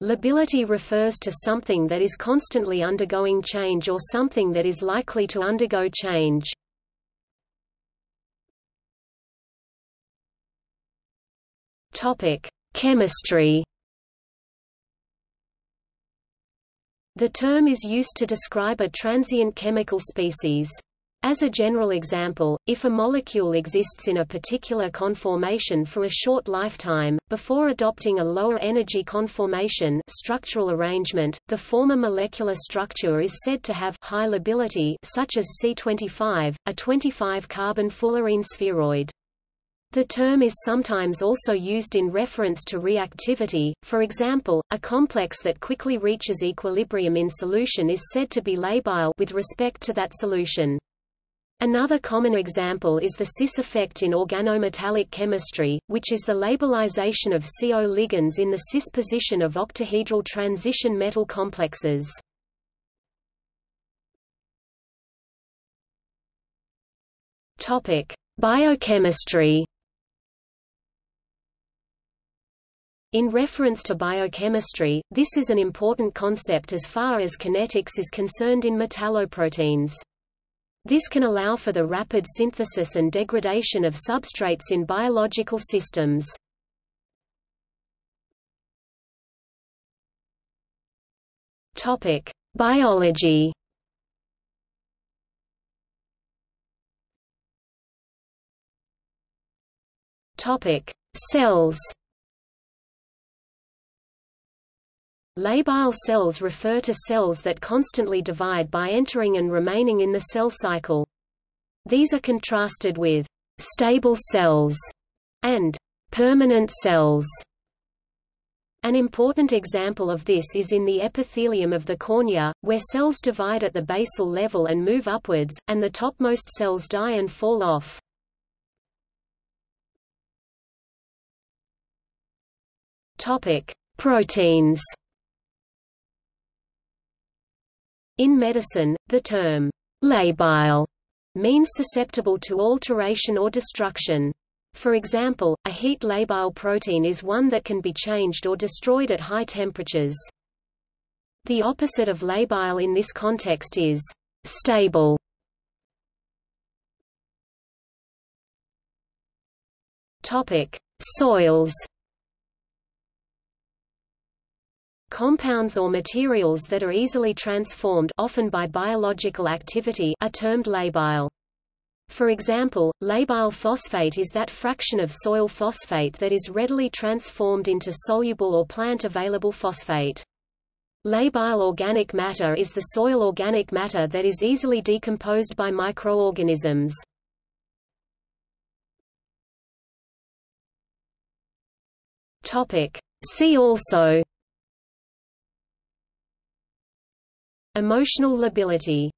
Lability refers to something that is constantly undergoing change or something that is likely to undergo change. Topic: Chemistry. The term is used to describe a transient chemical species. As a general example, if a molecule exists in a particular conformation for a short lifetime, before adopting a lower energy conformation structural arrangement, the former molecular structure is said to have high lability such as C25, a 25-carbon fullerene spheroid. The term is sometimes also used in reference to reactivity, for example, a complex that quickly reaches equilibrium in solution is said to be labile with respect to that solution. Another common example is the cis effect in organometallic chemistry, which is the labilization of CO ligands in the cis position of octahedral transition metal complexes. Topic: Biochemistry. In reference to biochemistry, this is an important concept as far as kinetics is concerned in metalloproteins. This can allow for the rapid synthesis and degradation of substrates in biological systems. Topic: Biology. Topic: Cells. Labile cells refer to cells that constantly divide by entering and remaining in the cell cycle. These are contrasted with stable cells and permanent cells. An important example of this is in the epithelium of the cornea, where cells divide at the basal level and move upwards, and the topmost cells die and fall off. Proteins. In medicine, the term labile means susceptible to alteration or destruction. For example, a heat labile protein is one that can be changed or destroyed at high temperatures. The opposite of labile in this context is stable. Topic: Soils Compounds or materials that are easily transformed often by biological activity are termed labile. For example, labile phosphate is that fraction of soil phosphate that is readily transformed into soluble or plant-available phosphate. Labile organic matter is the soil organic matter that is easily decomposed by microorganisms. See also Emotional lability